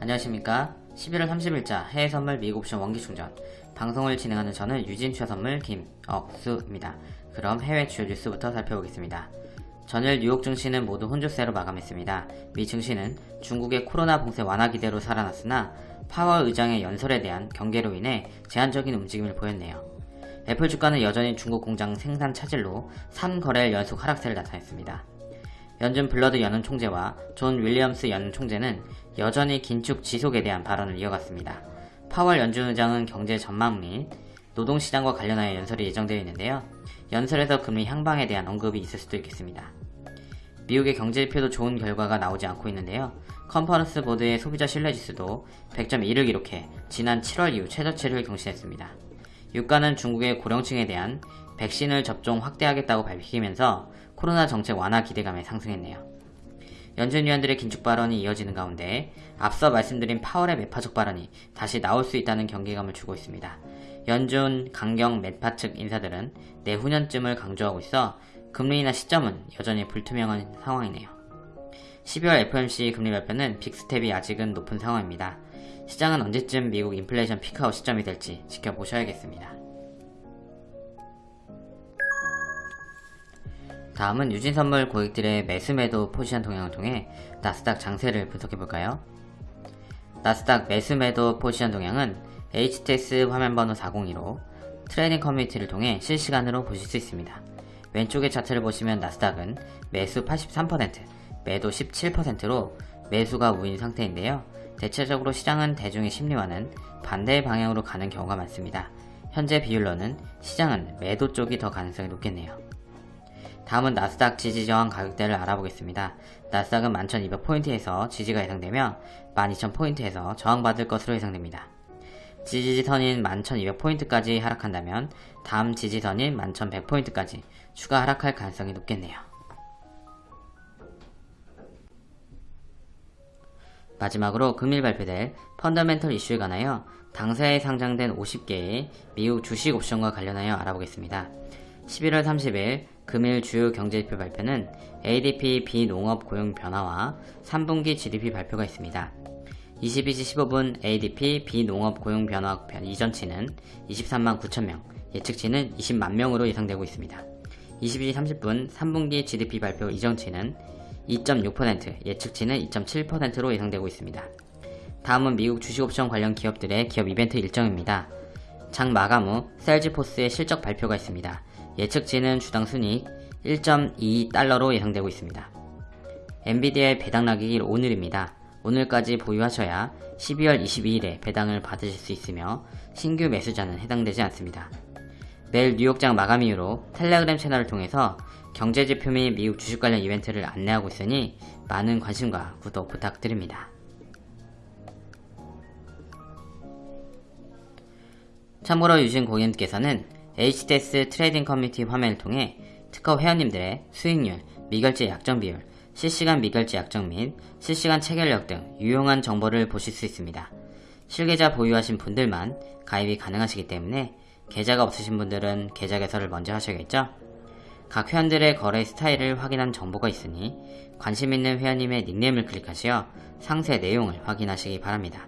안녕하십니까 11월 30일자 해외선물 미국옵션 원기충전 방송을 진행하는 저는 유진투자선물 김억수입니다. 그럼 해외 주요 뉴스부터 살펴보겠습니다. 전일 뉴욕 증시는 모두 혼조세로 마감했습니다. 미 증시는 중국의 코로나 봉쇄 완화 기대로 살아났으나 파월 의장의 연설에 대한 경계로 인해 제한적인 움직임을 보였네요. 애플 주가는 여전히 중국 공장 생산 차질로 3거래일 연속 하락세를 나타냈습니다. 연준 불러드 연은 총재와 존 윌리엄스 연 총재는 여전히 긴축 지속에 대한 발언을 이어갔습니다. 파월 연준 의장은 경제 전망 및 노동시장과 관련하여 연설이 예정되어 있는데요. 연설에서 금리 향방에 대한 언급이 있을 수도 있겠습니다. 미국의 경제지표도 좋은 결과가 나오지 않고 있는데요. 컨퍼런스 보드의 소비자 신뢰지수도 100.1을 기록해 지난 7월 이후 최저치를 경신했습니다. 유가는 중국의 고령층에 대한 백신을 접종 확대하겠다고 밝히면서 코로나 정책 완화 기대감에 상승했네요. 연준 위원들의 긴축 발언이 이어지는 가운데 앞서 말씀드린 파월의 매파적 발언이 다시 나올 수 있다는 경계감을 주고 있습니다. 연준, 강경, 매파 측 인사들은 내후년쯤을 강조하고 있어 금리 인하 시점은 여전히 불투명한 상황이네요. 12월 FOMC 금리 발표는 빅스텝이 아직은 높은 상황입니다. 시장은 언제쯤 미국 인플레이션 피크아웃 시점이 될지 지켜보셔야겠습니다. 다음은 유진선물 고객들의 매수매도 포지션 동향을 통해 나스닥 장세를 분석해볼까요? 나스닥 매수매도 포지션 동향은 HTS 화면번호 402로 trading community를 통해 실시간으로 보실 수 있습니다. 왼쪽의 차트를 보시면 나스닥은 매수 83%, 매도 17%로 매수가 우위인 상태인데요. 대체적으로 시장은 대중의 심리와는 반대의 방향으로 가는 경우가 많습니다. 현재 비율로는 시장은 매도 쪽이 더 가능성이 높겠네요. 다음은 나스닥 지지 저항 가격대를 알아보겠습니다. 나스닥은 11,200포인트에서 지지가 예상되며 12,000포인트에서 저항받을 것으로 예상됩니다. 지지선인 11,200포인트까지 하락한다면 다음 지지선인 11,100포인트까지 추가 하락할 가능성이 높겠네요. 마지막으로 금일 발표될 펀더멘털 이슈에 관하여 당사에 상장된 50개의 미국 주식 옵션과 관련하여 알아보겠습니다. 11월 30일 금일 주요 경제지표 발표는 ADP 비농업 고용 변화와 3분기 GDP 발표가 있습니다. 22시 15분 ADP 비농업 고용 변화 이전치는 23만 9천명, 예측치는 20만 명으로 예상되고 있습니다. 22시 30분 3분기 GDP 발표 이전치는 2.6%, 예측치는 2.7%로 예상되고 있습니다. 다음은 미국 주식옵션 관련 기업들의 기업 이벤트 일정입니다. 장 마감 후 셀즈포스의 실적 발표가 있습니다. 예측치는 주당 순이익 1.2달러로 예상되고 있습니다. 엔비디아의 배당 낙익일 오늘입니다. 오늘까지 보유하셔야 12월 22일에 배당을 받으실 수 있으며 신규 매수자는 해당되지 않습니다. 매일 뉴욕장 마감 이후로 텔레그램 채널을 통해서 경제지표 및 미국 주식 관련 이벤트를 안내하고 있으니 많은 관심과 구독 부탁드립니다. 참고로 유진 고객님께서는 HTS trading community 화면을 통해 특허 회원님들의 수익률, 미결제 약정 비율, 실시간 미결제 약정 및 실시간 체결력 등 유용한 정보를 보실 수 있습니다. 실계좌 보유하신 분들만 가입이 가능하시기 때문에 계좌가 없으신 분들은 계좌 개설을 먼저 하셔야겠죠? 각 회원들의 거래 스타일을 확인한 정보가 있으니 관심 있는 회원님의 닉네임을 클릭하시어 상세 내용을 확인하시기 바랍니다.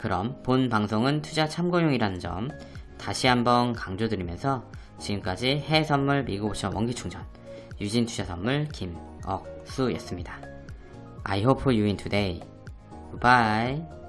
그럼 본 방송은 투자 참고용이라는 점 다시 한번 강조드리면서 지금까지 해외선물 미국옵션 원기충전 유진투자선물 김억수였습니다. I hope you win today. Goodbye.